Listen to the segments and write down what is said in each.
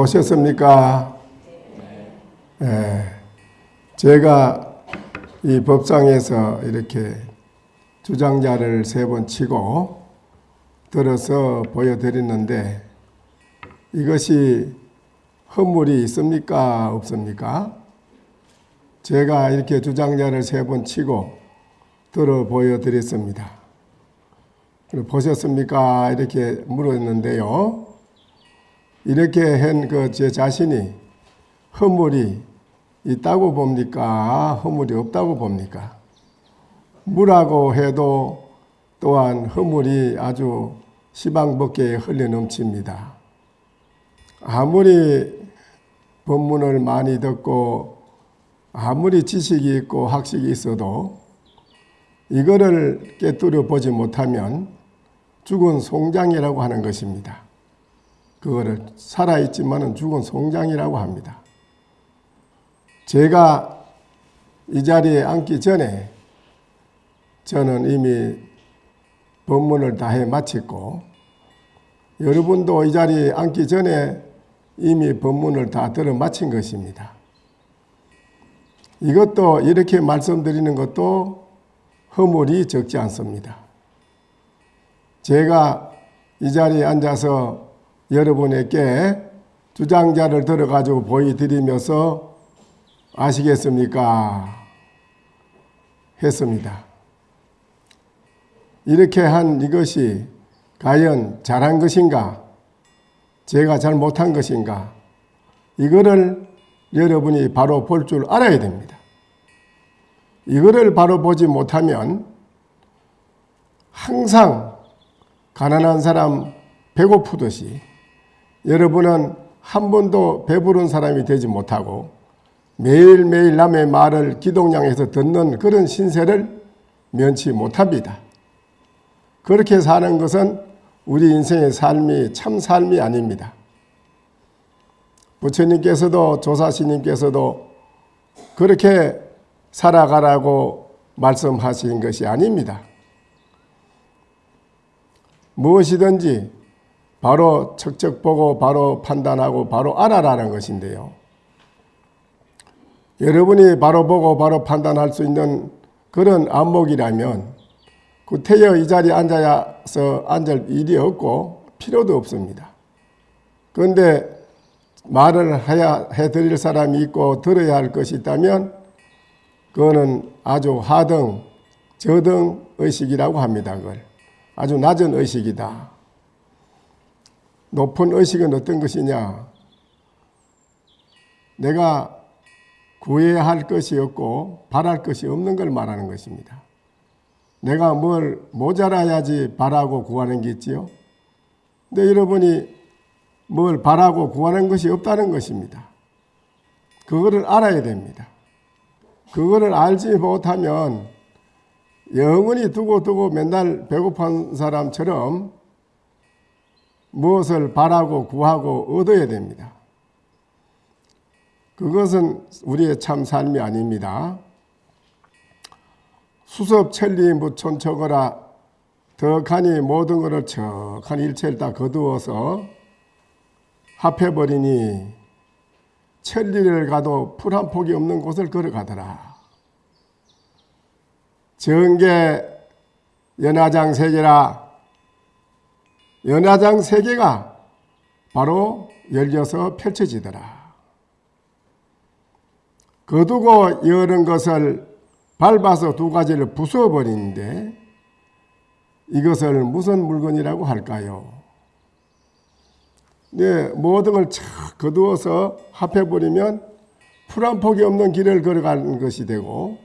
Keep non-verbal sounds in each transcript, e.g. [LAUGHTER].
보셨습니까? 예. 제가 이 법상에서 이렇게 주장자를 세 번 치고 들어서 보여드렸는데 이것이 허물이 있습니까? 없습니까? 제가 이렇게 주장자를 세 번 치고 들어 보여드렸습니다. 보셨습니까? 이렇게 물었는데요. 이렇게 한 그 제 자신이 허물이 있다고 봅니까? 허물이 없다고 봅니까? 물하고 해도 또한 허물이 아주 시방벗게 흘러 넘칩니다. 아무리 법문을 많이 듣고 아무리 지식이 있고 학식이 있어도 이거를 깨뜨려 보지 못하면 죽은 송장이라고 하는 것입니다. 그거를 살아있지만은 죽은 송장이라고 합니다. 제가 이 자리에 앉기 전에 저는 이미 법문을 다 해 마쳤고 여러분도 이 자리에 앉기 전에 이미 법문을 다 들어 마친 것입니다. 이것도 이렇게 말씀드리는 것도 허물이 적지 않습니다. 제가 이 자리에 앉아서 여러분에게 주장자를 들어가지고 보여드리면서 아시겠습니까? 했습니다. 이렇게 한 이것이 과연 잘한 것인가? 제가 잘 못한 것인가? 이거를 여러분이 바로 볼 줄 알아야 됩니다. 이거를 바로 보지 못하면 항상 가난한 사람 배고프듯이 여러분은 한 번도 배부른 사람이 되지 못하고 매일매일 남의 말을 기동량에서 듣는 그런 신세를 면치 못합니다. 그렇게 사는 것은 우리 인생의 삶이 참 삶이 아닙니다. 부처님께서도 조사시님께서도 그렇게 살아가라고 말씀하신 것이 아닙니다. 무엇이든지 바로 척척 보고 바로 판단하고 바로 알아라는 것인데요. 여러분이 바로 보고 바로 판단할 수 있는 그런 안목이라면 구태여 이 자리에 앉아서 앉을 일이 없고 필요도 없습니다. 그런데 말을 해야 해드릴 사람이 있고 들어야 할 것이 있다면 그거는 아주 하등, 저등 의식이라고 합니다. 그걸 아주 낮은 의식이다. 높은 의식은 어떤 것이냐? 내가 구해야 할 것이 없고 바랄 것이 없는 걸 말하는 것입니다. 내가 뭘 모자라야지 바라고 구하는 게 있지요. 근데 여러분이 뭘 바라고 구하는 것이 없다는 것입니다. 그거를 알아야 됩니다. 그거를 알지 못하면 영원히 두고 두고 맨날 배고픈 사람처럼 무엇을 바라고 구하고 얻어야 됩니다. 그것은 우리의 참 삶이 아닙니다. 수섭 천리 무천척어라 덕하니 모든 것을 척한 일체를 다 거두어서 합해버리니 천리를 가도 풀 한 폭이 없는 곳을 걸어가더라. 정계 연화장 세계라 연화장 세계가 바로 열려서 펼쳐지더라. 거두고 여는 것을 밟아서 두 가지를 부숴버리는데 이것을 무슨 물건이라고 할까요? 네, 모든 걸 착 거두어서 합해버리면 풀 한 폭이 없는 길을 걸어가는 것이 되고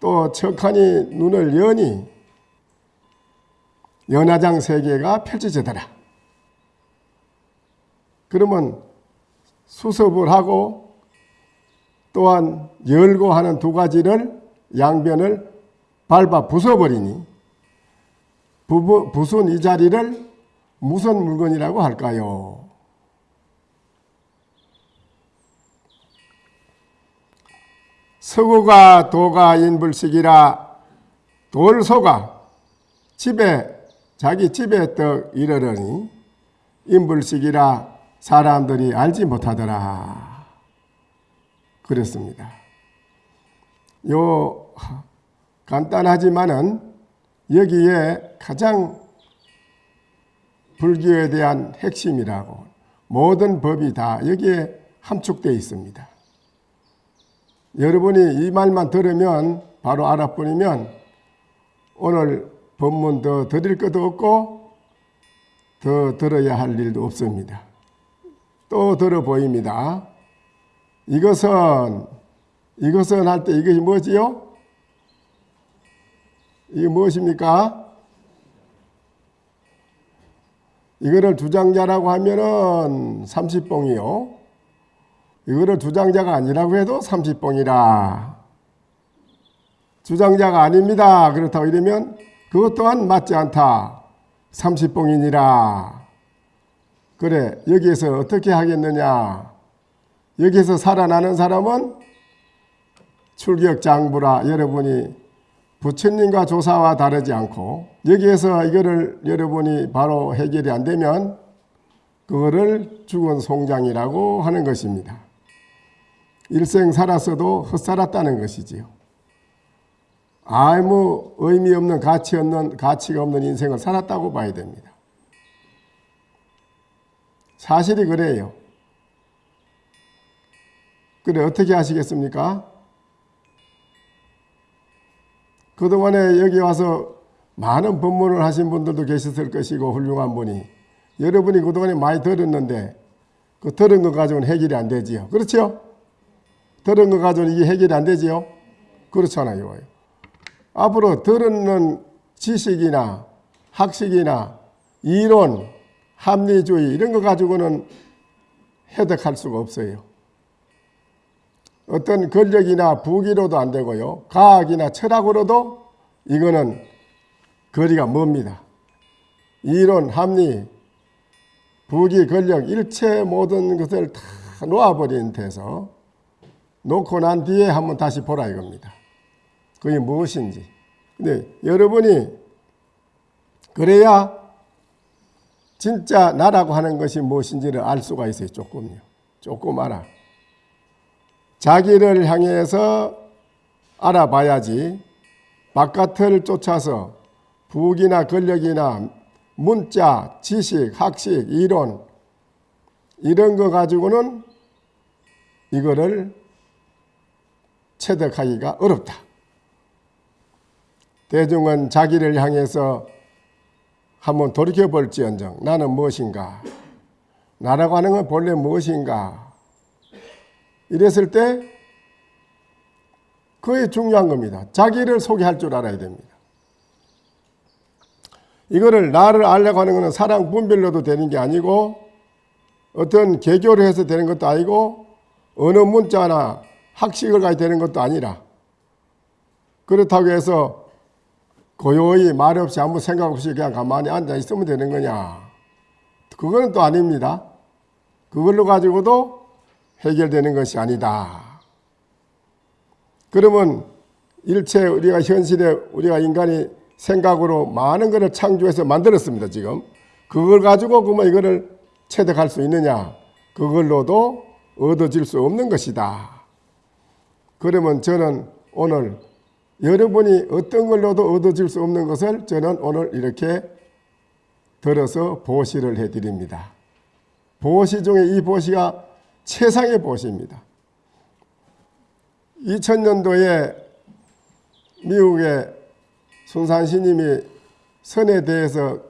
또 척하니 눈을 여니 연화장 세계가 펼쳐지더라. 그러면 수습을 하고 또한 열고 하는 두 가지를 양변을 밟아 부숴버리니 부순 이 자리를 무슨 물건이라고 할까요? 서구가 도가 인불식이라 돌소가 집에 자기 집에 떡 이르러니 인불식이라 사람들이 알지 못하더라. 그랬습니다. 요 간단하지만은 여기에 가장 불교에 대한 핵심이라고 모든 법이 다 여기에 함축되어 있습니다. 여러분이 이 말만 들으면 바로 알아버리면 오늘 법문 더 드릴 것도 없고 더 들어야 할 일도 없습니다. 또 들어 보입니다. 이것은 이것은 할 때 이것이 뭐지요? 이게 무엇입니까? 이거를 주장자라고 하면은 30봉이요. 이거를 주장자가 아니라고 해도 30봉이라. 주장자가 아닙니다. 그렇다고 이러면 그것 또한 맞지 않다. 30봉이니라. 그래, 여기에서 어떻게 하겠느냐? 여기서 살아나는 사람은 출격장부라 여러분이 부처님과 조사와 다르지 않고 여기에서 이거를 여러분이 바로 해결이 안 되면 그거를 죽은 송장이라고 하는 것입니다. 일생 살았어도 헛살았다는 것이지요. 아무 의미 없는 가치 없는 가치가 없는 인생을 살았다고 봐야 됩니다. 사실이 그래요. 그래 어떻게 하시겠습니까? 그동안에 여기 와서 많은 법문을 하신 분들도 계셨을 것이고 훌륭한 분이 여러분이 그동안에 많이 들었는데 그 들은 거 가지고는 해결이 안 되지요. 그렇죠? 들은 거 가지고는 이게 해결이 안 되지요. 그렇잖아요. 앞으로 들은 지식이나 학식이나 이론, 합리주의 이런 거 가지고는 해득할 수가 없어요. 어떤 권력이나 부기로도 안 되고요. 과학이나 철학으로도 이거는 거리가 멉니다. 이론, 합리, 부기, 권력, 일체 모든 것을 다 놓아버린 데서 놓고 난 뒤에 한번 다시 보라 이겁니다. 그게 무엇인지. 근데 여러분이 그래야 진짜 나라고 하는 것이 무엇인지를 알 수가 있어요. 조금요. 조금 알아. 자기를 향해서 알아봐야지 바깥을 쫓아서 부기나 권력이나 문자, 지식, 학식, 이론 이런 거 가지고는 이거를 체득하기가 어렵다. 대중은 자기를 향해서 한번 돌이켜 볼지언정 나는 무엇인가? 나라고 하는 건 본래 무엇인가? 이랬을 때 그게 중요한 겁니다. 자기를 소개할 줄 알아야 됩니다. 이거를 나를 알려고 하는 것은 사랑 분별로도 되는 게 아니고 어떤 개교를 해서 되는 것도 아니고 어느 문자나 학식을 가야 되는 것도 아니라 그렇다고 해서 고요히 말 없이 아무 생각 없이 그냥 가만히 앉아 있으면 되는 거냐. 그거는 또 아닙니다. 그걸로 가지고도 해결되는 것이 아니다. 그러면 일체 우리가 현실에 우리가 인간이 생각으로 많은 것을 창조해서 만들었습니다. 지금 그걸 가지고 그러면 이거를 체득할 수 있느냐? 그걸로도 얻어질 수 없는 것이다. 그러면 저는 오늘 여러분이 어떤 걸로도 얻어질 수 없는 것을 저는 오늘 이렇게 들어서 보시를 해드립니다. 보시 중에 이 보시가 최상의 보시입니다. 2000년도에 미국의 순산 스님이 선에 대해서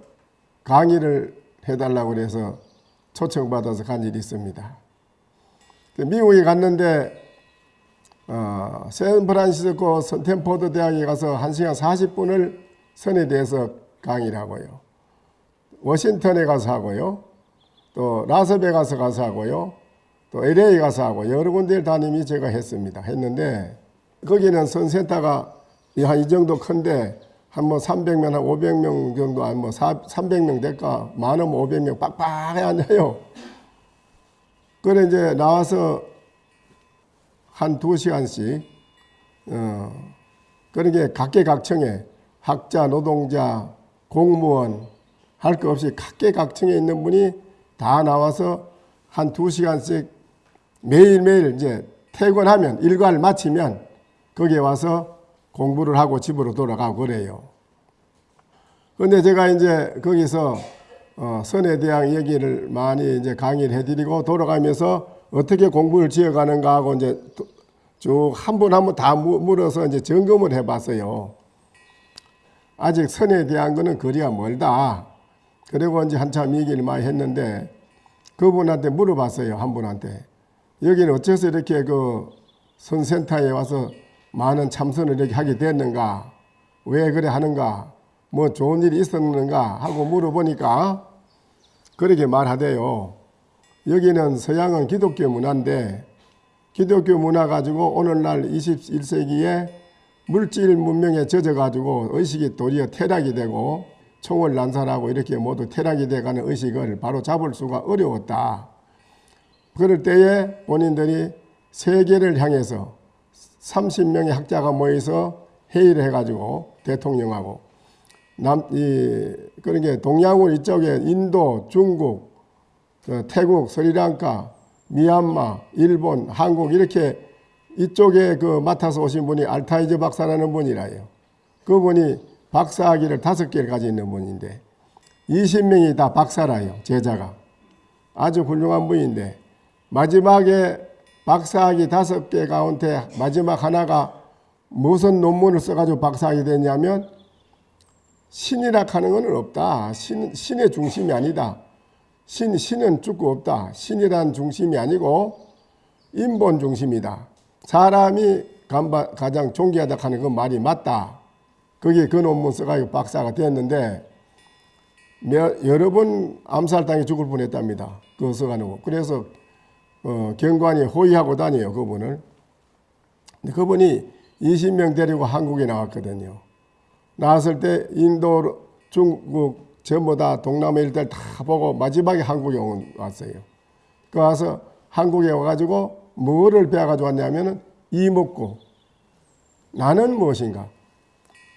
강의를 해달라고 해서 초청받아서 간 일이 있습니다. 미국에 갔는데 어, 샌프란시스코 선텐포드 대학에 가서 1시간 40분을 선에 대해서 강의를 하고요. 워싱턴에 가서 하고요. 또 라스베가스 가서 하고요. 또 LA 가서 하고 여러 군데를 다니미 제가 했습니다. 했는데 거기는 선센터가 한 이 정도 큰데 한 뭐 300명, 한 500명 정도, 한뭐 300명 될까? 많으면 500명 빡빡해 앉아요. 그래 이제 나와서 한 두 시간씩 어, 그런 게 각계각층에 학자, 노동자, 공무원 할 것 없이 각계각층에 있는 분이 다 나와서 한 두 시간씩 매일매일 이제 퇴근하면 일과를 마치면 거기에 와서 공부를 하고 집으로 돌아가고 그래요. 근데 제가 이제 거기서 어, 선에 대한 얘기를 많이 이제 강의를 해드리고 돌아가면서 어떻게 공부를 지어가는가 하고 이제 쭉한분한분다 물어서 이제 점검을 해봤어요. 아직 선에 대한 거는 거리가 멀다. 그리고 이제 한참 얘기를 많이 했는데 그분한테 물어봤어요. 한 분한테. 여기는 어째서 이렇게 그 선센터에 와서 많은 참선을 이렇게 하게 됐는가? 왜 그래 하는가? 뭐 좋은 일이 있었는가? 하고 물어보니까 그렇게 말하대요. 여기는 서양은 기독교 문화인데 기독교 문화 가지고 오늘날 21세기에 물질 문명에 젖어 가지고 의식이 도리어 퇴락이 되고 총을 난사하고 이렇게 모두 퇴락이 돼가는 의식을 바로 잡을 수가 어려웠다. 그럴 때에 본인들이 세계를 향해서 30명의 학자가 모여서 회의를 해가지고 대통령하고 남, 이, 그런 게 동양권 이쪽에 인도, 중국, 어, 태국, 스리랑카, 미얀마, 일본, 한국 이렇게 이쪽에 그 맡아서 오신 분이 알타이즈 박사라는 분이라요. 그분이 박사학위를 다섯 개를 가지고 있는 분인데 20명이 다 박사라요. 제자가. 아주 훌륭한 분인데 마지막에 박사학위 다섯 개 가운데 마지막 하나가 무슨 논문을 써가지고 박사학위 됐냐면 신이라 하는 것은 없다. 신, 신의 중심이 아니다. 신, 신은 죽고 없다. 신이란 중심이 아니고 인본 중심이다. 사람이 가장 존귀하다 하는 그 말이 맞다. 그게 그 논문 써가지고 박사가 됐는데 여러 번 암살당해 죽을 뻔했답니다. 그거 써가지고 그래서 어, 경관이 호위하고 다녀요 그분을. 근데 그분이 20명 데리고 한국에 나왔거든요. 나왔을 때 인도, 중국 전부 다 동남아 일대를 다 보고 마지막에 한국에 왔어요. 그 와서 한국에 와가지고 뭐를 배워가지고 왔냐면은 이먹고 나는 무엇인가?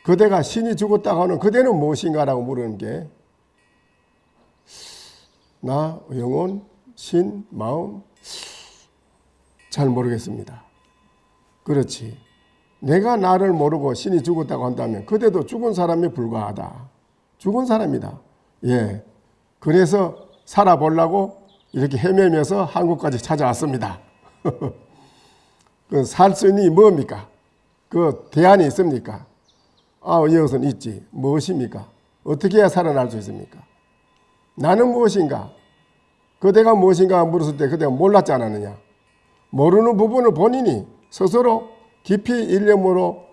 그대가 신이 죽었다고 하는 그대는 무엇인가라고 물으는 게 나, 영혼, 신, 마음 잘 모르겠습니다. 그렇지. 내가 나를 모르고 신이 죽었다고 한다면 그대도 죽은 사람에 불과하다. 죽은 사람이다. 예. 그래서 살아보려고 이렇게 헤매면서 한국까지 찾아왔습니다. [LAUGHS] 그살수 있는 뭡니까? 그 대안이 있습니까? 아, 이것은 있지. 무엇입니까? 어떻게 해야 살아날 수 있습니까? 나는 무엇인가? 그대가 무엇인가 물었을 때 그대가 몰랐지 않았느냐? 모르는 부분을 본인이 스스로 깊이 일념으로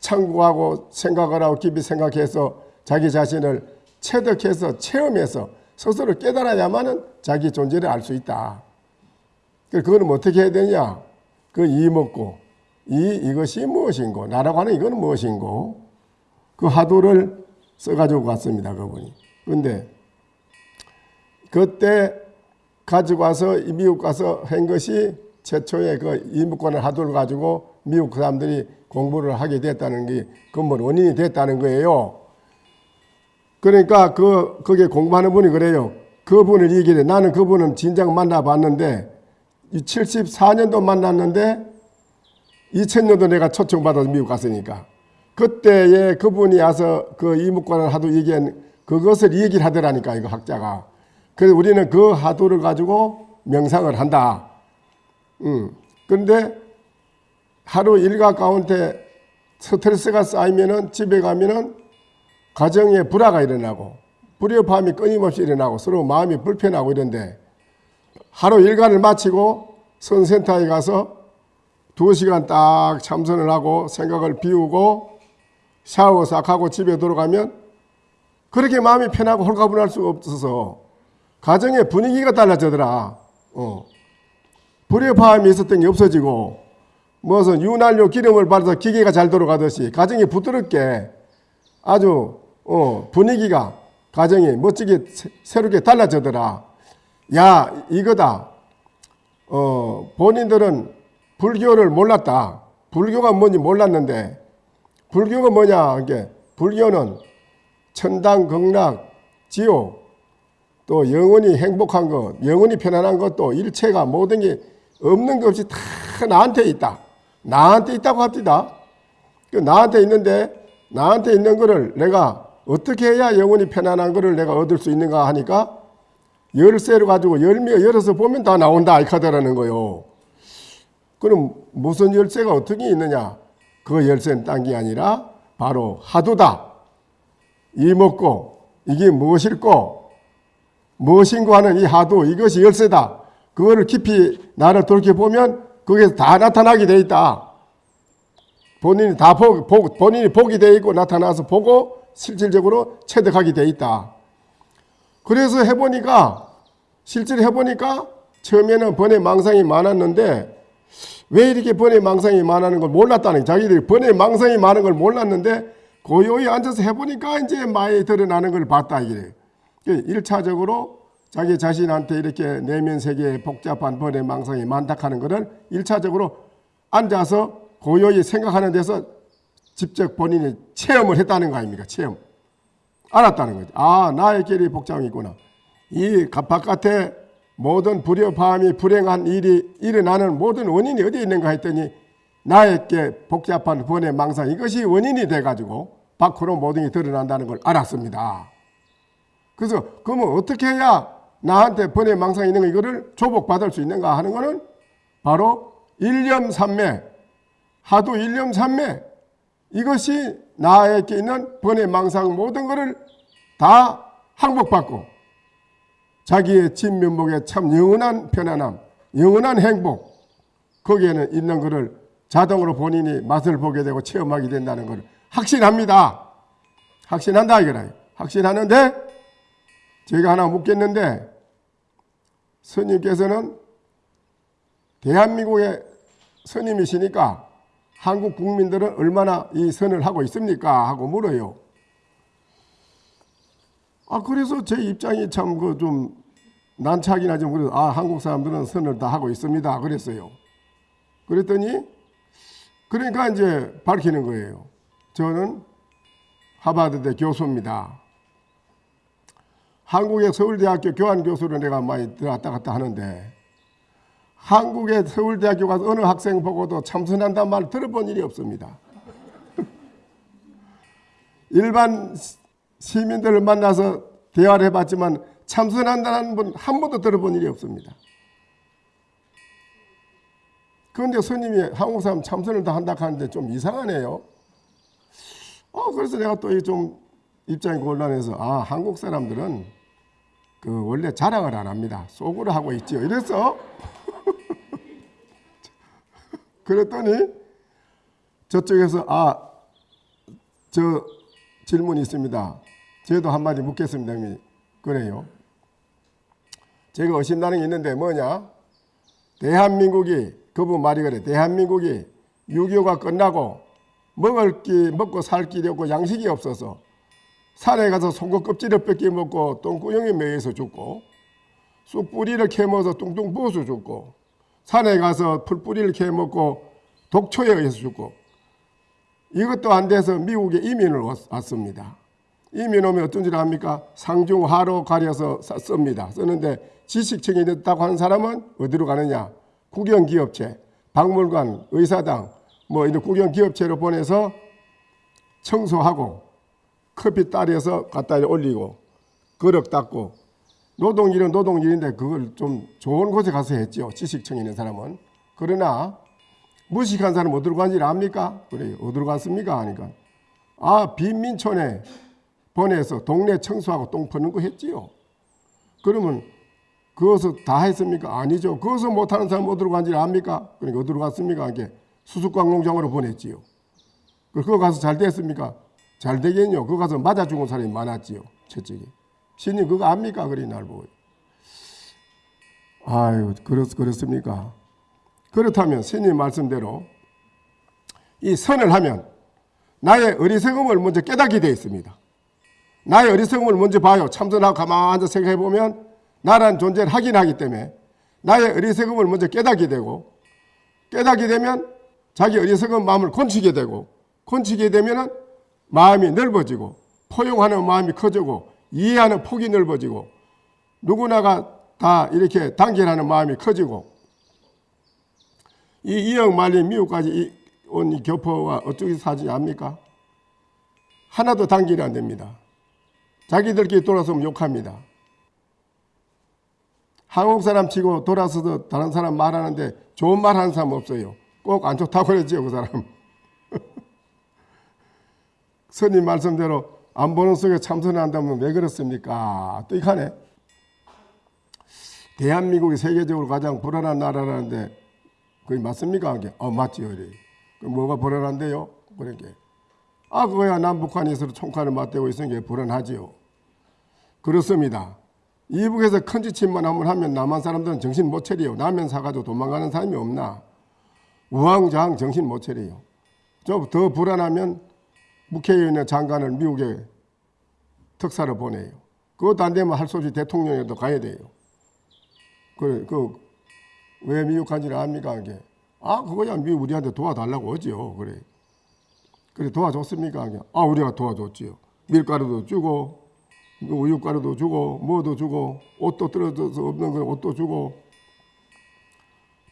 참고하고 생각을 하고 깊이 생각해서 자기 자신을 체득해서 체험해서 스스로 깨달아야만은 자기 존재를 알 수 있다. 그거는 어떻게 해야 되냐? 그 이 먹고 이 이것이 무엇인고 나라고 하는 이거는 무엇인고 그 하도를 써가지고 갔습니다. 그분이. 그런데 그때 가지고 와서 미국 가서 한 것이 최초의 그 이무권을 하도를 가지고 미국 사람들이 공부를 하게 됐다는 게 근본 원인이 됐다는 거예요. 그러니까 그, 거기에 공부하는 분이 그래요. 그분을 얘기해. 나는 그분은 진작 만나봤는데 74년도 만났는데 2000년도 내가 초청받아서 미국 갔으니까 그때에 그분이 와서 그 이묵관을 하도 얘기한 그것을 얘기를 하더라니까 이거 학자가 그래서 우리는 그 하도를 가지고 명상을 한다 음. 근데 하루 일과 가운데 스트레스가 쌓이면은 집에 가면은 가정에 불화가 일어나고 불협화음이 끊임없이 일어나고 서로 마음이 불편하고 이런데 하루 일과를 마치고 선센터에 가서 두 시간 딱 참선을 하고 생각을 비우고 샤워 싹 하고 집에 들어가면 그렇게 마음이 편하고 홀가분할 수가 없어서 가정의 분위기가 달라지더라. 어. 불협화음이 있었던 게 없어지고 무슨 윤활유 기름을 발라서 기계가 잘 돌아가듯이 가정이 부드럽게 아주 어, 분위기가 가정이 멋지게 새롭게 달라지더라. 야 이거다. 어, 본인들은 불교를 몰랐다. 불교가 뭔지 몰랐는데 불교가 뭐냐? 이게 불교는 천당, 극락, 지옥 또 영원히 행복한 것, 영원히 편안한 것도 일체가 모든 게 없는 것 없이 다 나한테 있다. 나한테 있다고 합니다. 그 나한테 있는데 나한테 있는 거를 내가 어떻게 해야 영원히 편안한 거를 내가 얻을 수 있는가 하니까 열쇠를 가지고 열매 열어서 보면 다 나온다 이 카드라는 거요. 그럼 무슨 열쇠가 어떻게 있느냐? 그 열쇠는 딴 게 아니라 바로 하도다. 이 먹고 이게 무엇일꼬? 무엇인고 하는 이 하도 이것이 열쇠다. 그거를 깊이 나를 돌이켜보면 그게 다 나타나게 돼 있다. 본인이 다 보, 보, 본인이 보게 돼 있고 나타나서 보고 실질적으로 체득하게 돼 있다. 그래서 해보니까 실제로 해보니까 처음에는 번외 망상이 많았는데 왜 이렇게 번외 망상이 많다는 걸 몰랐다는 자기들이 번외 망상이 많은 걸 몰랐는데 고요히 앉아서 해보니까 이제 많이 드러나는 걸 봤다 이게. 1차적으로 자기 자신한테 이렇게 내면 세계에 복잡한 번외 망상이 많다 하는 것을 1차적으로 앉아서 고요히 생각하는 데서 직접 본인이 체험을 했다는 거 아닙니까? 체험. 알았다는 거죠. 아, 나의 길이 복잡이 있구나. 이 바깥에 모든 불협화음이 불행한 일이 일어나는 모든 원인이 어디에 있는가 했더니 나에게 복잡한 번의 망상 이것이 원인이 돼가지고 밖으로 모든 게 드러난다는 걸 알았습니다. 그래서 그러면 어떻게 해야 나한테 번의 망상이 있는 거 이거를 조복받을 수 있는가 하는 거는 바로 일념삼매 하도 일념삼매 이것이 나에게 있는 번의 망상 모든 것을 다 항복받고 자기의 진면목에 참 영원한 편안함, 영원한 행복 거기에는 있는 것을 자동으로 본인이 맛을 보게 되고 체험하게 된다는 것을 확신합니다. 확신한다 이거라. 확신하는데 제가 하나 묻겠는데 스님께서는 대한민국의 스님이시니까 한국 국민들은 얼마나 이 선을 하고 있습니까? 하고 물어요. 아 그래서 제 입장이 참 그 좀 난처하긴 하지만 그래서 아 한국 사람들은 선을 다 하고 있습니다. 그랬어요. 그랬더니 그러니까 이제 밝히는 거예요. 저는 하버드대 교수입니다. 한국의 서울대학교 교환교수로 내가 많이 들어왔다 갔다 하는데 한국의 서울대학교 가서 어느 학생 보고도 참선한다는 말 들어본 일이 없습니다. [LAUGHS] 일반 시민들을 만나서 대화를 해봤지만 참선한다는 분 한 번도 들어본 일이 없습니다. 그런데 스님이 한국 사람 참선을 다 한다 하는데 좀 이상하네요. 어, 그래서 내가 또 좀 입장이 곤란해서 아 한국 사람들은 그 원래 자랑을 안 합니다. 속으로 하고 있지요. 이래서 그랬더니 저쪽에서 아 저 질문이 있습니다. 저도 한마디 묻겠습니다. 그래요. 제가 의심나는 게 있는데 뭐냐? 대한민국이 그분 말이 그래. 대한민국이 6.25가 끝나고 먹을 기 먹고 살 길이 없고 양식이 없어서 산에 가서 송곳 껍질을 뺏겨 먹고 똥구녕에 매여서 죽고 쑥 뿌리를 캐먹어서 뚱뚱 부어서 죽고 산에 가서 풀뿌리를 캐먹고 독초에 의해서 죽고 이것도 안 돼서 미국에 이민을 왔습니다. 이민 오면 어떤 줄 압니까? 상중하로 가려서 씁니다. 쓰는데 지식층이 됐다고 하는 사람은 어디로 가느냐? 국영기업체, 박물관, 의사당 뭐 이런 국영기업체로 보내서 청소하고 커피 따려서 갖다 올리고 그릇 닦고 노동일은 노동일인데 그걸 좀 좋은 곳에 가서 했죠. 지식층 있는 사람은. 그러나 무식한 사람 어디로 간지 압니까? 그래요. 어디로 갔습니까? 하니까 아 빈민촌에 보내서 동네 청소하고 똥 퍼는 거 했지요. 그러면 그것을 다 했습니까? 아니죠. 그것을 못하는 사람 어디로 간지 압니까? 그러니까 어디로 갔습니까? 이게 수수광농장으로 보냈지요. 그거 가서 잘 됐습니까? 잘 되겠요. 그거 가서 맞아 죽은 사람이 많았지요. 첫째게. 신님 그거 압니까? 그리 날 보고. 아유, 그렇, 그렇습니까? 그렇다면 스님 말씀대로 이 선을 하면 나의 어리석음을 먼저 깨닫게 되어 있습니다. 나의 어리석음을 먼저 봐요. 참선하고 가만히 앉아 생각해 보면 나란 존재를 확인하기 때문에 나의 어리석음을 먼저 깨닫게 되고 깨닫게 되면 자기 어리석은 마음을 건치게 되고 건치게 되면 마음이 넓어지고 포용하는 마음이 커지고 이해하는 폭이 넓어지고 누구나가 다 이렇게 단결하는 마음이 커지고 이 이억 말린 미국까지 온 이 교포와 어떻게 사지 압니까? 하나도 단결이 안 됩니다. 자기들끼리 돌아서면 욕합니다. 한국 사람 치고 돌아서서 다른 사람 말하는데 좋은 말 하는 사람 없어요. 꼭 안 좋다고 그러지요, 그 사람. [LAUGHS] 스님 말씀대로 안 보는 속에 참선한다면 왜 그렇습니까? 또 이하네. 대한민국이 세계적으로 가장 불안한 나라라는데 그게 맞습니까? 그게? 어, 맞지요. 이래. 그 뭐가 불안한데요? 그렇게. 아, 그거야 남북한이 서로 총칼을 맞대고 있으니까 불안하지요. 그렇습니다. 이북에서 큰 지침만 한번 하면 남한 사람들은 정신 못 차려요. 라면 사가지고 도망가는 사람이 없나? 우왕좌왕 정신 못 차려요. 좀 더 불안하면 국회의원의 장관을 미국에 특사로 보내요. 그것도 안 되면 할 수 없이 대통령에도 가야 돼요. 그, 그, 왜 미국 간지를 압니까? 그게? 아, 그거야 미국 우리한테 도와달라고 하지요. 그래. 그래, 도와줬습니까? 그게? 아, 우리가 도와줬지요. 밀가루도 주고, 우유가루도 주고, 뭐도 주고, 옷도 떨어져서 없는 건 옷도 주고,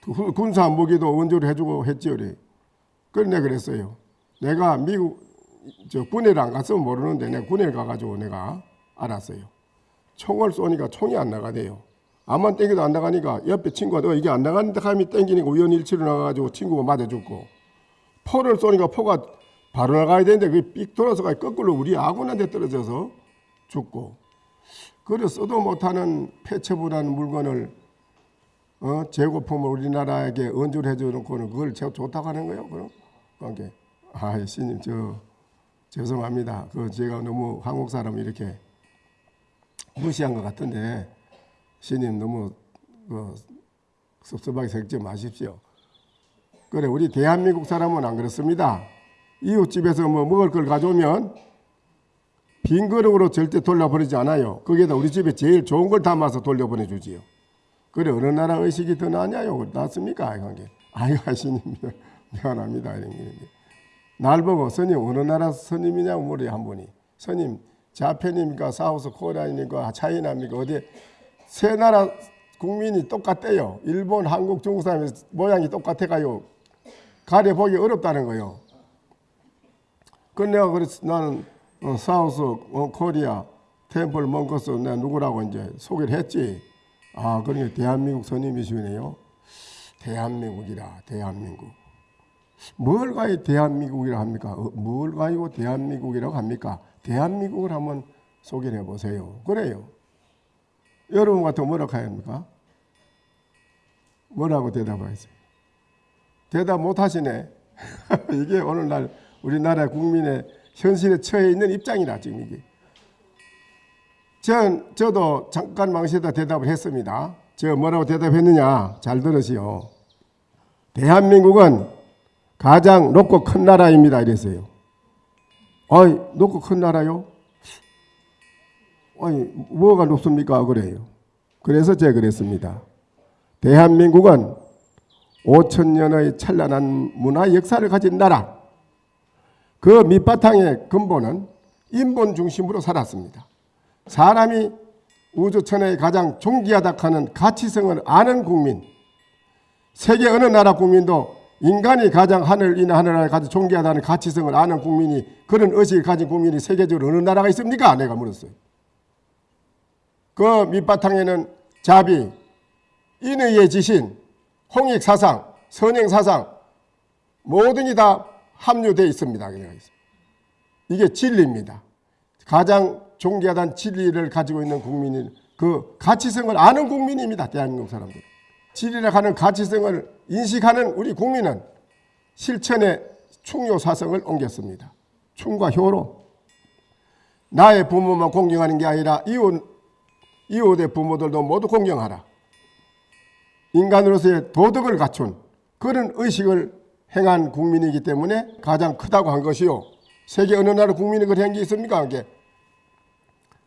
그 군사 무기도 원조를 해주고 했지요. 그래. 그래, 내가 그랬어요. 내가 미국, 저 군에를 안 갔으면 모르는데 내가 군에 가가지고 내가 알았어요. 총을 쏘니까 총이 안 나가대요. 암만 땡겨도 안 나가니까 옆에 친구가 너 이게 안 나가는데 감이 땡기니까 우연일치로 나가가지고 친구가 맞아 죽고 포를 쏘니까 포가 바로 나가야 되는데 그게 삑 돌아서 가 거꾸로 우리 아군한테 떨어져서 죽고 그래 써도 못하는 폐체부라는 물건을 어, 재고품을 우리나라에게 언주를 해주는 거는 그걸 제가 좋다고 하는 거예요. 그럼 관계. 아, 신님 저 죄송합니다. 그 제가 너무 한국 사람 이렇게 무시한 것 같은데 신님 너무 그 섭섭하게 생각지 마십시오. 그래 우리 대한민국 사람은 안 그렇습니다. 이웃집에서 뭐 먹을 걸 가져오면 빈 그릇으로 절대 돌려보내지 않아요. 거기에다 우리 집에 제일 좋은 걸 담아서 돌려보내주지요. 그래 어느 나라 의식이 더 나냐요? 낫습니까? 아유 하시님 [LAUGHS] 미안합니다. 이런 게. 날 보고 스님 어느 나라 스님이냐고 물어요 한 분이. 스님 Japan입니까? South Korea입니까? China입니까? 어디 세 나라 국민이 똑같대요. 일본, 한국, 중국 사람의 모양이 똑같아가요. 가려보기 어렵다는 거요. 그 내가 그래서 나는 어, South 어, Korea temple monks 내가 누구라고 이제 소개를 했지. 아 그러니까 대한민국 선임이시네요. 대한민국이라 대한민국. 뭘 가지고 대한민국이라고 합니까? 어, 뭘 가지고 대한민국이라고 합니까? 대한민국을 한번 소개해 보세요. 그래요. 여러분 같은 뭐라고 해야 합니까? 뭐라고 대답하겠어요? 대답 못 하시네. [LAUGHS] 이게 오늘날 우리나라 국민의 현실에 처해 있는 입장이라 지금 이게. 전 저도 잠깐 망치다 대답을 했습니다. 저 뭐라고 대답했느냐? 잘 들으시오. 대한민국은 가장 높고 큰 나라입니다. 이랬어요. 아이, 높고 큰 나라요? 아니, 뭐가 높습니까? 그래요. 그래서 제가 그랬습니다. 대한민국은 5천 년의 찬란한 문화 역사를 가진 나라. 그 밑바탕의 근본은 인본 중심으로 살았습니다. 사람이 우주천에 가장 존귀하다 하는 가치성을 아는 국민. 세계 어느 나라 국민도 인간이 가장 하늘 이나 하늘나라에 가장 존귀하다는 가치성을 아는 국민이 그런 의식을 가진 국민이 세계적으로 어느 나라가 있습니까? 내가 물었어요. 그 밑바탕에는 자비, 인의의 지신, 홍익 사상, 선행 사상 모든이 다 합류되어 있습니다. 이게 진리입니다. 가장 존귀하다는 진리를 가지고 있는 국민이 그 가치성을 아는 국민입니다. 대한민국 사람들. 진리라 하는 가치성을 인식하는 우리 국민은 실천의 충효 사성을 옮겼습니다. 충과 효로 나의 부모만 공경하는 게 아니라 이웃, 이웃의 부모들도 모두 공경하라. 인간으로서의 도덕을 갖춘 그런 의식을 행한 국민이기 때문에 가장 크다고 한 것이요. 세계 어느 나라 국민이 그런 게 있습니까? 그게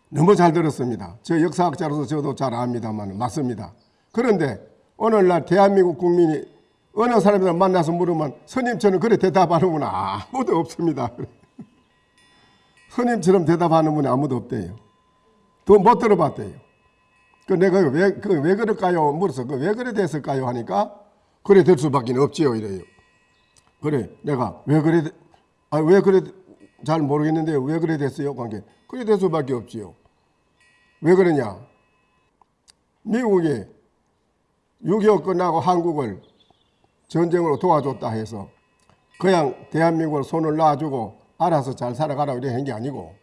너무 잘 들었습니다. 저 역사학자로서 저도 잘 압니다만 맞습니다. 그런데 오늘날 대한민국 국민이 어느 사람이나 만나서 물으면 스님처럼 그래 대답하는 분 아무도 없습니다. [LAUGHS] 스님처럼 대답하는 분이 아무도 없대요. 또못 들어봤대요. 그 내가 왜, 그 왜 그럴까요? 물어서 그 왜 그래 됐을까요? 하니까 그래 될 수밖에 없지요. 이래요. 그래 내가 왜 그래 아 왜 그래 잘 모르겠는데 왜 그래 됐어요? 관계 그래 될 수밖에 없지요. 왜 그러냐? 미국이 6.25 끝나고 한국을 전쟁으로 도와줬다 해서 그냥 대한민국을 손을 놔주고 알아서 잘 살아가라 이래 한게 아니고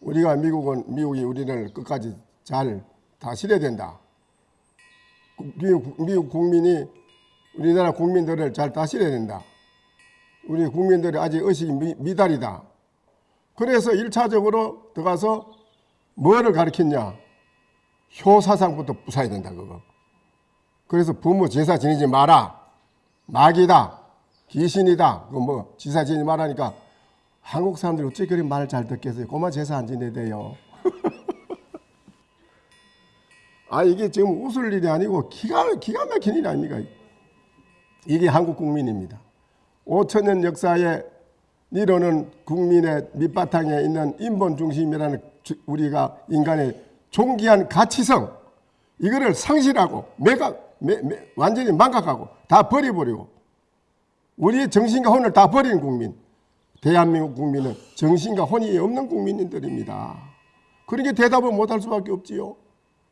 우리가 미국은 미국이 우리를 끝까지 잘 다스려야 된다. 미국, 국민이 우리나라 국민들을 잘 다스려야 된다. 우리 국민들이 아직 의식이 미, 미달이다. 그래서 일차적으로 들어가서 뭐를 가르쳤냐? 효사상부터 부숴야 된다, 그거. 그래서 부모 제사 지내지 마라. 마귀다. 귀신이다. 그 뭐, 제사 지내지 말라니까 한국 사람들이 어째 그리 말을 잘 듣겠어요. 고마 제사 안 지내대요. [LAUGHS] 아, 이게 지금 웃을 일이 아니고 기가, 기가 막힌 일 아닙니까? 이게 한국 국민입니다. 5천년 역사에 이루는 국민의 밑바탕에 있는 인본 중심이라는 주- 우리가 인간의 존귀한 가치성 이거를 상실하고 매각 매, 매, 완전히 망각하고 다 버려버리고 우리의 정신과 혼을 다 버린 국민 대한민국 국민은 정신과 혼이 없는 국민들입니다. 그러니까 대답을 못할 수밖에 없지요.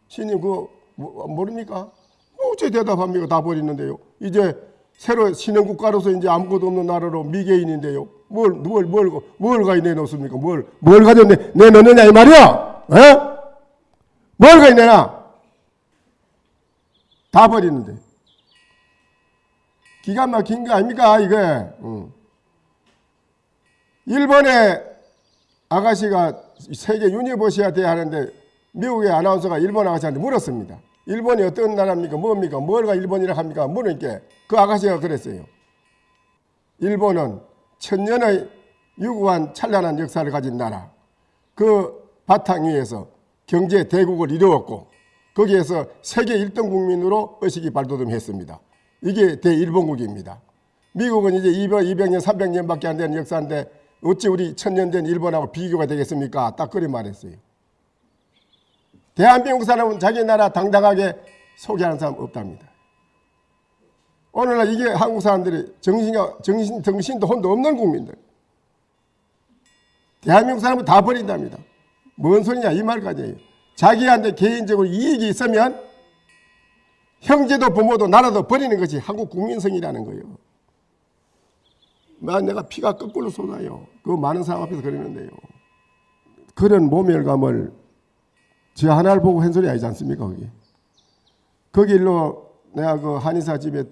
신님 그거 뭐- 모릅니까? 뭐 어째 대답합니까? 다 버리는데요. 이제 새로 신흥 국가로서 이제 아무것도 없는 나라로 미개인인데요. 뭘, 뭘, 뭘, 뭘 가지 내놓습니까? 뭘, 뭘 가져 내, 내놓느냐, 이 말이야! 어? 뭘 가지 내놔? 다 버리는데. 기가 막힌 거 아닙니까, 이게? 응. 일본의 아가씨가 세계 유니버시아 대 하는데 미국의 아나운서가 일본 아가씨한테 물었습니다. 일본이 어떤 나라입니까? 뭡니까? 뭘가 일본이라 합니까? 물으니까 그 아가씨가 그랬어요. 일본은 천년의 유구한 찬란한 역사를 가진 나라. 그 바탕 위에서 경제 대국을 이루었고 거기에서 세계 1등 국민으로 의식이 발돋움했습니다. 이게 대일본국입니다. 미국은 이제 200, 200년, 300년밖에 안 되는 역사인데 어찌 우리 천년 된 일본하고 비교가 되겠습니까? 딱 그리 말했어요. 대한민국 사람은 자기 나라 당당하게 소개하는 사람 없답니다. 오늘날 이게 한국 사람들이 정신과 정신 정신도 혼도 없는 국민들. 대한민국 사람은 다 버린답니다. 뭔 소리냐 이 말까지예요. 자기한테 개인적으로 이익이 있으면 형제도 부모도 나라도 버리는 것이 한국 국민성이라는 거예요. 나 내가 피가 거꾸로 쏟아요. 그 많은 사람 앞에서 그러는데요. 그런 모멸감을 저 하나를 보고 한 소리 아니지 않습니까 거기. 거기 일로 내가 그 한의사 집에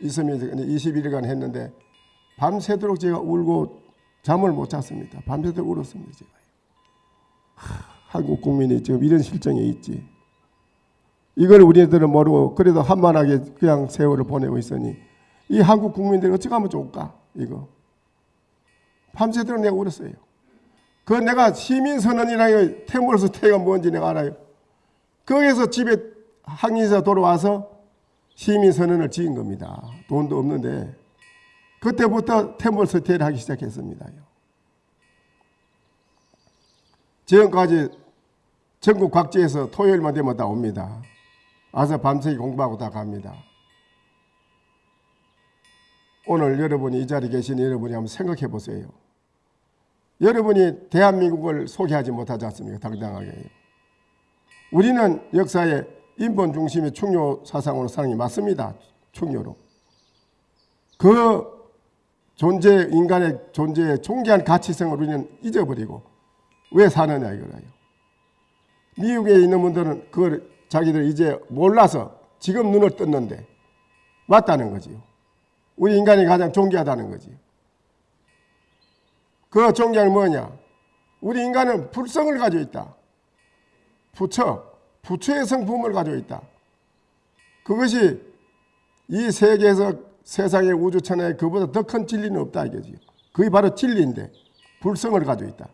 있으면 21일간 했는데 밤새도록 제가 울고 잠을 못 잤습니다. 밤새도록 울었습니다. 제가. 하, 한국 국민이 지금 이런 실정에 있지. 이걸 우리들은 모르고 그래도 한만하게 그냥 세월을 보내고 있으니 이 한국 국민들이 어찌 하면 좋을까 이거. 밤새도록 내가 울었어요. 그 내가 시민선언이라는 태물로서 태가 뭔지 내가 알아요. 거기서 집에 항의사 돌아와서 시민선언을 지은 겁니다. 돈도 없는데 그때부터 태물 서태를 하기 시작했습니다. 지금까지 전국 각지에서 토요일만 되면 다 옵니다. 와서 밤새 공부하고 다 갑니다. 오늘 여러분이 이 자리에 계신 여러분이 한번 생각해 보세요. 여러분이 대한민국을 소개하지 못하지 않습니까? 당당하게. 우리는 역사에 인본 중심의 충효 사상으로 사는 게 맞습니다. 충효로. 그 존재, 인간의 존재의 존귀한 가치성을 우리는 잊어버리고 왜 사느냐 이거예요. 미국에 있는 분들은 그걸 자기들 이제 몰라서 지금 눈을 떴는데 맞다는 거지요. 우리 인간이 가장 존귀하다는 거지요. 그 존경은 뭐냐? 우리 인간은 불성을 가지고 있다. 부처, 부처의 성품을 가지고 있다. 그것이 이 세계에서 세상의 우주천하에 그보다 더 큰 진리는 없다 이거지. 그게 바로 진리인데 불성을 가지고 있다.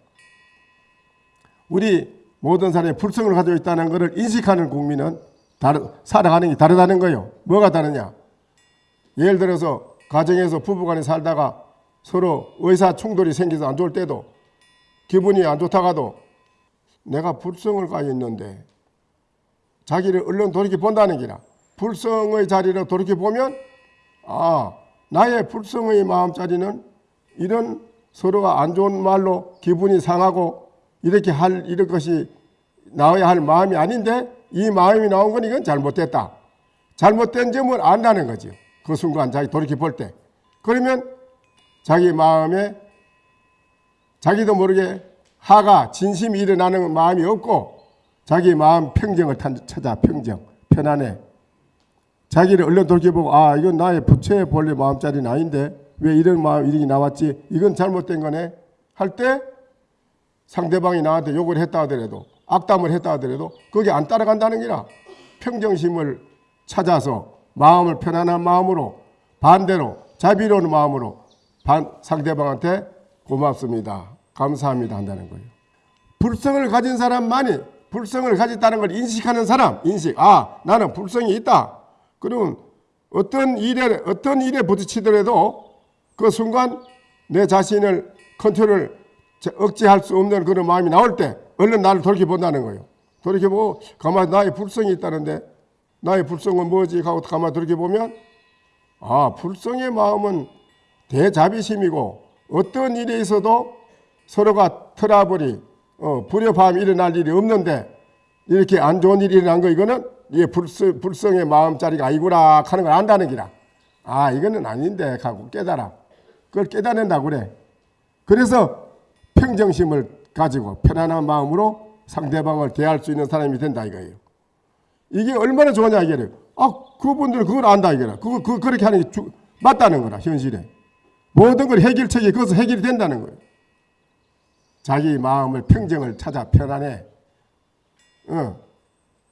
우리 모든 사람이 불성을 가지고 있다는 것을 인식하는 국민은 다르, 살아가는 게 다르다는 거예요. 뭐가 다르냐? 예를 들어서 가정에서 부부간에 살다가 서로 의사 충돌이 생겨서 안 좋을 때도 기분이 안 좋다가도 내가 불성을 가지고 있는데 자기를 얼른 돌이켜 본다는 기라. 불성의 자리로 돌이켜 보면 아 나의 불성의 마음자리는 이런 서로가 안 좋은 말로 기분이 상하고 이렇게 할 이런 것이 나와야 할 마음이 아닌데 이 마음이 나온 건 이건 잘못됐다. 잘못된 점을 안다는 거죠. 그 순간 자기 돌이켜 볼 때. 그러면 자기 마음에 자기도 모르게 하가 진심이 일어나는 마음이 없고 자기 마음 평정을 찾아 평정 편안해 자기를 얼른 돌이켜보고 아 이건 나의 부처의 본래 마음자리는 아닌데 왜 이런 마음 이렇게 나왔지 이건 잘못된 거네 할 때 상대방이 나한테 욕을 했다 하더라도 악담을 했다 하더라도 거기 안 따라간다는 게라 평정심을 찾아서 마음을 편안한 마음으로 반대로 자비로운 마음으로 반, 상대방한테 고맙습니다. 감사합니다 한다는 거예요. 불성을 가진 사람만이 불성을 가졌다는 걸 인식하는 사람, 인식. 아, 나는 불성이 있다. 그러면 어떤 일에 어떤 일에 부딪히더라도 그 순간 내 자신을 컨트롤 억제할 수 없는 그런 마음이 나올 때 얼른 나를 돌이켜 본다는 거예요. 돌이켜 보고 가만 나의 불성이 있다는데 나의 불성은 뭐지 하고 가만 돌이켜 보면 아, 불성의 마음은 대자비심이고 어떤 일에 있어도 서로가 트러블이 어, 불협화음이 일어날 일이 없는데 이렇게 안 좋은 일이 일어난 거 이거는 이게 불성, 불성의 마음자리가 아니구나 하는 걸 안다는 기라. 아 이거는 아닌데 하고 깨달아. 그걸 깨달는다 그래. 그래서 평정심을 가지고 편안한 마음으로 상대방을 대할 수 있는 사람이 된다 이거예요. 이게 얼마나 좋으냐 이게를. 아 그분들은 그걸 안다 이거라. 그거 그, 그렇게 하는 게 주, 맞다는 거라 현실에. 모든 걸 해결책이 거기서 해결이 된다는 거예요. 자기 마음을 평정을 찾아 편안해. 어,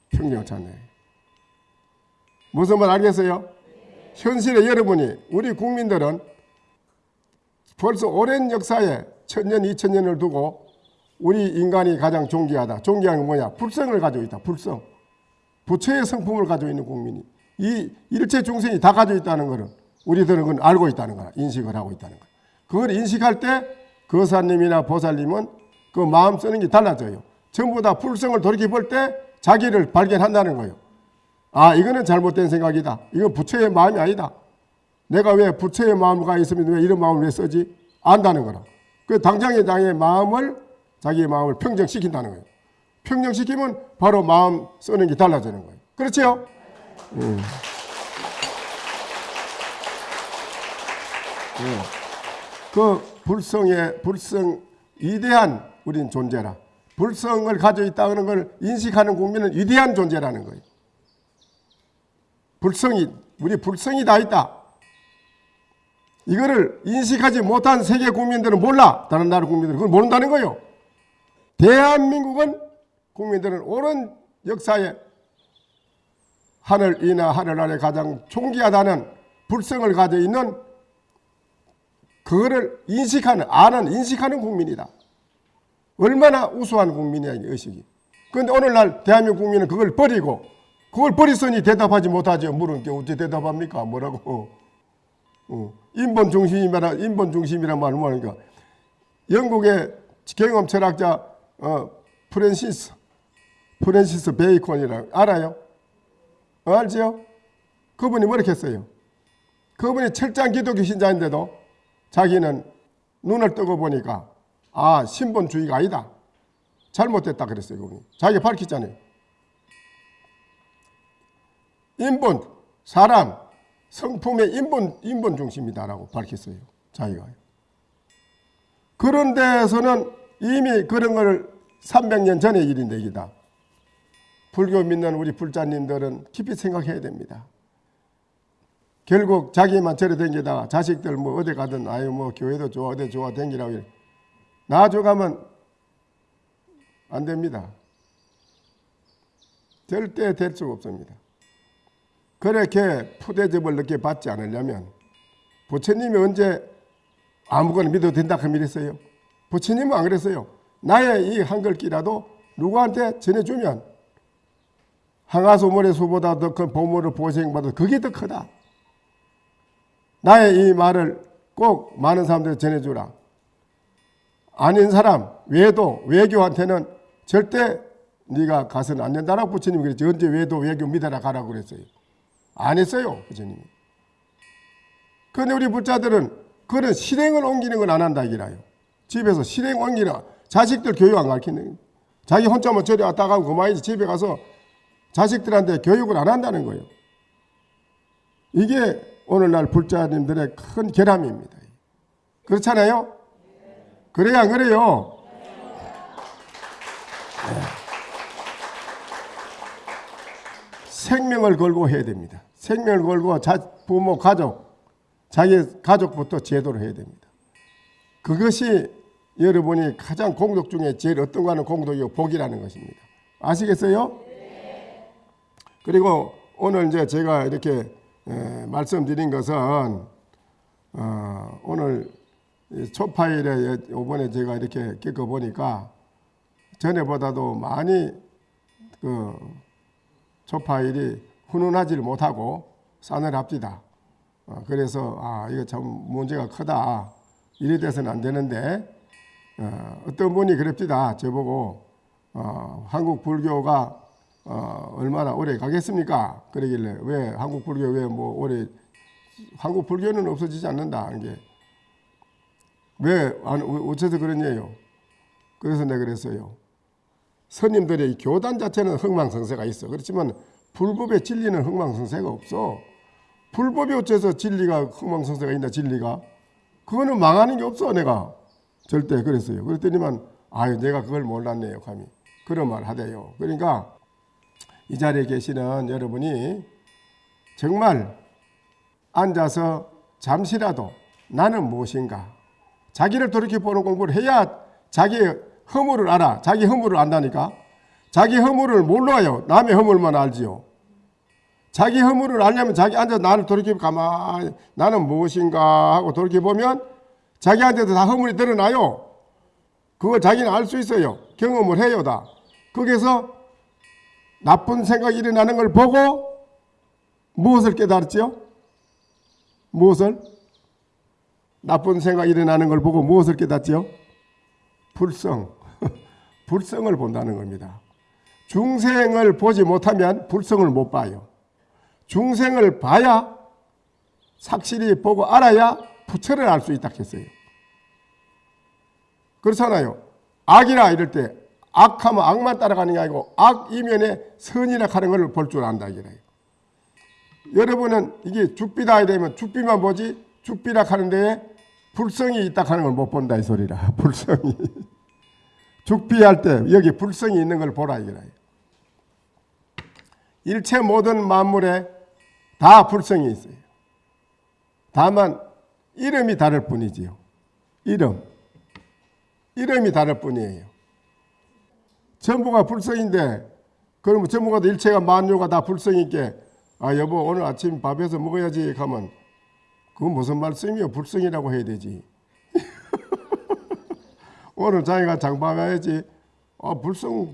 평정을 찾네. 무슨 말 알겠어요? 현실에 여러분이 우리 국민들은 벌써 오랜 역사에 천년 이천년을 두고 우리 인간이 가장 존귀하다. 존귀한 건 뭐냐? 불성을 가지고 있다. 불성. 부처의 성품을 가지고 있는 국민이 이 일체 중생이 다 가지고 있다는 것은 우리들은 그건 알고 있다는 거야. 인식을 하고 있다는 거야. 그걸 인식할 때 거사님이나 보살님은 그 마음 쓰는 게 달라져요. 전부 다 불성을 돌이켜 볼 때 자기를 발견한다는 거예요. 아 이거는 잘못된 생각이다. 이건 부처의 마음이 아니다. 내가 왜 부처의 마음가 있으면 왜 이런 마음을 왜 쓰지? 안다는 거라. 그 당장의 당의 마음을 자기의 마음을 평정시킨다는 거예요. 평정시키면 바로 마음 쓰는 게 달라지는 거예요. 그렇죠? 음. 음. 그 불성의 불성 위대한 우린 존재라. 불성을 가지고 있다는 걸 인식하는 국민은 위대한 존재라는 거예요. 불성이 우리 불성이 다 있다. 이거를 인식하지 못한 세계 국민들은 몰라. 다른 나라 국민들은 그걸 모른다는 거예요. 대한민국은 국민들은 오랜 역사에 하늘 이나 하늘 아래 가장 존귀하다는 불성을 가지고 있는 그거를 인식하는 아는 인식하는 국민이다. 얼마나 우수한 국민이야 이 의식이. 그런데 오늘날 대한민국 국민은 그걸 버리고 그걸 버리서니 대답하지 못하죠. 물은 게 어떻게 대답합니까? 뭐라고? 어. 인본 중심이라 인본 중심이란 말은 뭐니까 영국의 경험 철학자 어, 프랜시스 프랜시스 베이컨이라 알아요? 어, 알지요? 그분이 뭐렇게 했어요? 그분이 철장 기독교 신자인데도 자기는 눈을 뜨고 보니까 아 신본주의가 아니다. 잘못됐다 그랬어요. 그분이. 자기가 밝혔잖아요. 인본, 사람, 성품의 인본, 인본 중심이다라고 밝혔어요. 자기가. 그런 데서는 이미 그런 걸 300년 전의 일인데 이다. 불교 믿는 우리 불자님들은 깊이 생각해야 됩니다. 결국 자기만 저래 댕기다가 자식들 뭐 어디 가든 아유 뭐 교회도 좋아 어디 좋아 댕기라고 나중 가면 안 됩니다. 절대 될 수가 없습니다. 그렇게 푸대접을 늦게 받지 않으려면 부처님이 언제 아무거나 믿어도 된다 그 믿었어요. 부처님은 안 그랬어요. 나의 이 한글기라도 누구한테 전해주면 항아소물의 수보다 더 큰 보물을 보생받아 그게 더 크다. 나의 이 말을 꼭 많은 사람들이 전해주라. 아닌 사람, 외도, 외교한테는 절대 네가 가서는 안 된다라고 부처님이 그랬지. 언제 외도 외교 믿어라 가라고 그랬어요. 안 했어요. 부처님이. 그런데 우리 불자들은 그런 실행을 옮기는 건 안 한다 이기라요. 집에서 실행 옮기나 자식들 교육 안 가르치는 자기 혼자 뭐 저리 왔다 가고 그만이지 집에 가서 자식들한테 교육을 안 한다는 거예요. 이게 오늘날 불자님들의 큰 결함입니다. 그렇잖아요? 그래야 안 그래요? 네. 생명을 걸고 해야 됩니다. 생명을 걸고 자, 부모, 가족, 자기 가족부터 제도를 해야 됩니다. 그것이 여러분이 가장 공덕 중에 제일 어떤 거는 공덕이고 복이라는 것입니다. 아시겠어요? 그리고 오늘 이제 제가 이렇게 에, 말씀드린 것은 어, 오늘 이 초파일에 이번에 제가 이렇게 겪어 보니까 전에보다도 많이 그 초파일이 훈훈하지를 못하고 싸늘합디다. 어, 그래서 아 이거 참 문제가 크다. 이래 돼서는 안 되는데 어, 어떤 분이 그럽디다. 저보고 어, 한국 불교가 어, 얼마나 오래 가겠습니까? 그러길래 왜 한국 불교 왜 뭐 오래 한국 불교는 없어지지 않는다. 이게 왜 안, 어째서 그러냐요? 그래서 내가 그랬어요. 스님들의 교단 자체는 흥망성쇠가 있어. 그렇지만 불법의 진리는 흥망성쇠가 없어. 불법이 어째서 진리가 흥망성쇠가 있나 진리가? 그거는 망하는 게 없어 내가 절대 그랬어요. 그랬더니만 아유 내가 그걸 몰랐네요 감히 그런 말 하대요. 그러니까 이 자리에 계시는 여러분이 정말 앉아서 잠시라도 나는 무엇인가 자기를 돌이켜 보는 공부를 해야 자기의 허물을 알아. 자기 허물을 안다니까. 자기 허물을 몰라요. 남의 허물만 알지요. 자기 허물을 알려면 자기 앉아 나를 돌이켜 가만히 나는 무엇인가 하고 돌이켜 보면 자기한테도 다 허물이 드러나요. 그걸 자기는 알 수 있어요. 경험을 해요 다. 거기서 나쁜 생각이 일어나는 걸 보고 무엇을 깨달았죠? 무엇을? 나쁜 생각이 일어나는 걸 보고 무엇을 깨닫지요? 불성. 불성을 본다는 겁니다. 중생을 보지 못하면 불성을 못 봐요. 중생을 봐야 확실히 보고 알아야 부처를 알 수 있다 했어요. 그렇잖아요. 악이라 이럴 때 악하면 악만 따라가는 게 아니고 악 이면에 선이라 하는 걸 볼 줄 안다 이래요. 여러분은 이게 죽비다 되면 죽비만 보지 죽비라 하는 데에 불성이 있다 하는 걸 못 본다 이 소리라. [LAUGHS] 불성이. 죽비할 때 여기 불성이 있는 걸 보라 이거라. 일체 모든 만물에 다 불성이 있어요. 다만 이름이 다를 뿐이지요. 이름. 이름이 다를 뿐이에요. 전부가 불성인데 그러면 전부가 일체가 만유가 다 불성이 있게 아 여보 오늘 아침 밥에서 먹어야지 하면 그건 무슨 말씀이요? 불성이라고 해야 되지. 오늘 자기가 장봐야지. 아 불성,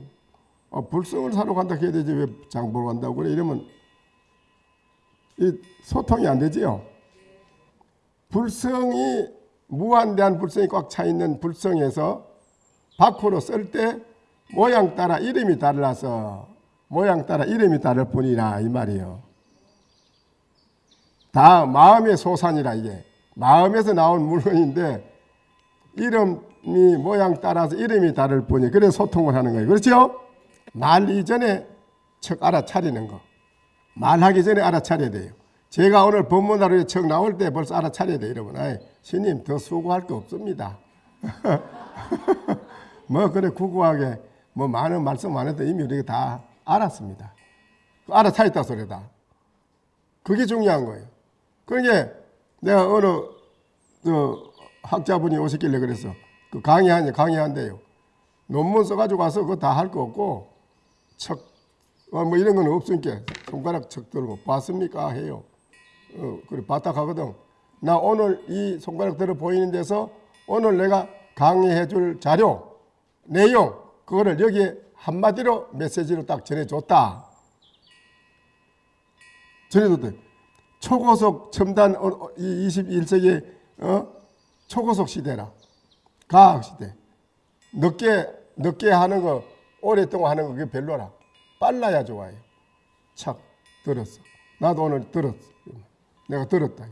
아, 불성을 사러 간다 해야 되지 왜 장보러 간다고 그래 이러면 이 소통이 안 되지요. 불성이 무한대한 불성이 꽉 차 있는 불성에서 밖으로 쓸 때 모양 따라 이름이 달라서 모양 따라 이름이 다를 뿐이라 이 말이요. 다 마음의 소산이라 이게 마음에서 나온 물건인데 이름이 모양 따라서 이름이 다를 뿐이 그래 소통을 하는 거예요. 그렇죠? 말 이전에 척 알아차리는 거. 말하기 전에 알아차려야 돼요. 제가 오늘 법문하루에 척 나올 때 벌써 알아차려야 돼요. 여러분. 아이, 스님 더 수고할 거 없습니다. [LAUGHS] 뭐 그래 구구하게 뭐 많은 말씀 안 해도 이미 우리가 다 알았습니다. 알아차렸다 소리다. 그게 중요한 거예요. 그러니까 내가 어느 저 학자분이 오셨길래 그래서 그 강의하니 강의한대요. 논문 써가지고 가서 그거 다 할 거 없고 척, 어, 뭐 이런 건 없으니까 손가락 척 들고 봤습니까? 해요. 어, 그래 가거든. 나 오늘 이 손가락 들어 보이는 데서 오늘 내가 강의해 줄 자료, 내용, 그거를 여기에 한마디로 메시지로 딱 전해줬다. 전해줬대. 초고속 첨단 어, 어, 이 21세기 어? 초고속 시대라. 과학 시대. 늦게 늦게 하는 거 오랫동안 하는 거 그게 별로라. 빨라야 좋아요. 착 들었어. 나도 오늘 들었어. 내가 들었다.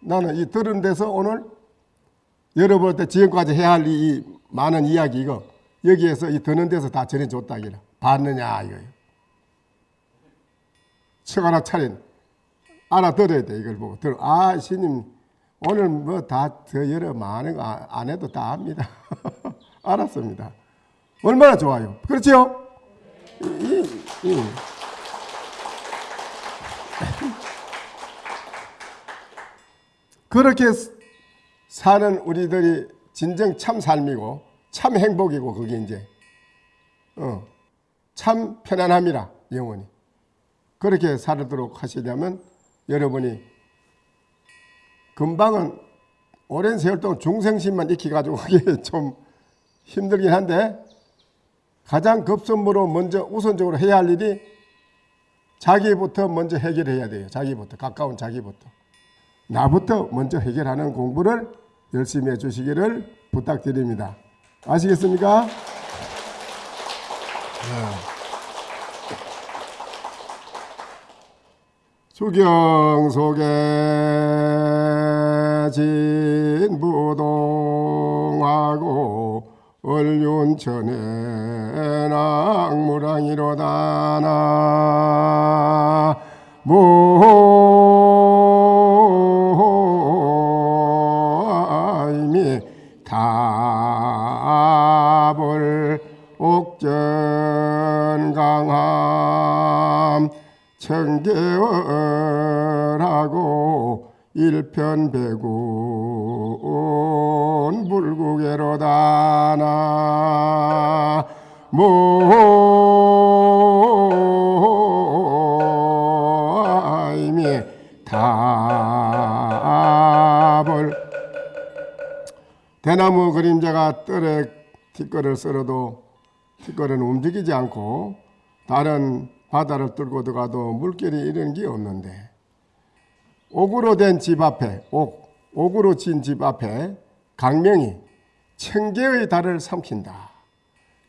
나는 이 들은 데서 오늘 여러분 때 지금까지 해야 할 이 많은 이야기 이거 여기에서 이 듣는 데서 다 전해줬다 이라 봤느냐 이거예요. 척 하나 차린 알아들어야 돼 이걸 보고 들어 아 신님 오늘 뭐 다 더 여러 많은 거 안 해도 다 압니다. [LAUGHS] 알았습니다. 얼마나 좋아요. 이, 이. [LAUGHS] 그렇게 사는 우리들이 진정 참 삶이고 참 행복이고 그게 이제 어, 참 편안함이라 영원히 그렇게 살도록 하시려면 여러분이 금방은 오랜 세월 동안 중생심만 익혀가지고 그게 [LAUGHS] 좀 힘들긴 한데 가장 급선무로 먼저 우선적으로 해야 할 일이 자기부터 먼저 해결해야 돼요. 자기부터 가까운 자기부터 나부터 먼저 해결하는 공부를 열심히 해주시기를 부탁드립니다. 아시겠습니까? 수경 속에 진부동하고 얼륜천에 낙무랑이로다 나모 청계월하고 일편백운 불국에로다 나 모임이 답을 대나무 그림자가 뜰에 티끌을 썰어도 티끌은 움직이지 않고 다른 바다를 뚫고 들어가도 물결이 이런 게 없는데 옥으로 된 집 앞에 옥, 옥으로 진 집 앞에 강명이 청개의 달을 삼킨다.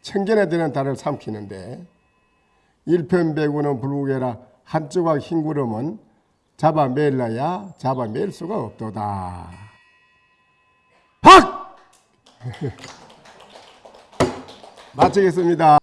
청견에 되는 달을 삼키는데 일편배구는 불국해라 한쪽과 흰 구름은 잡아매일라야 잡아맬 수가 없도다. 박! [LAUGHS] 마치겠습니다.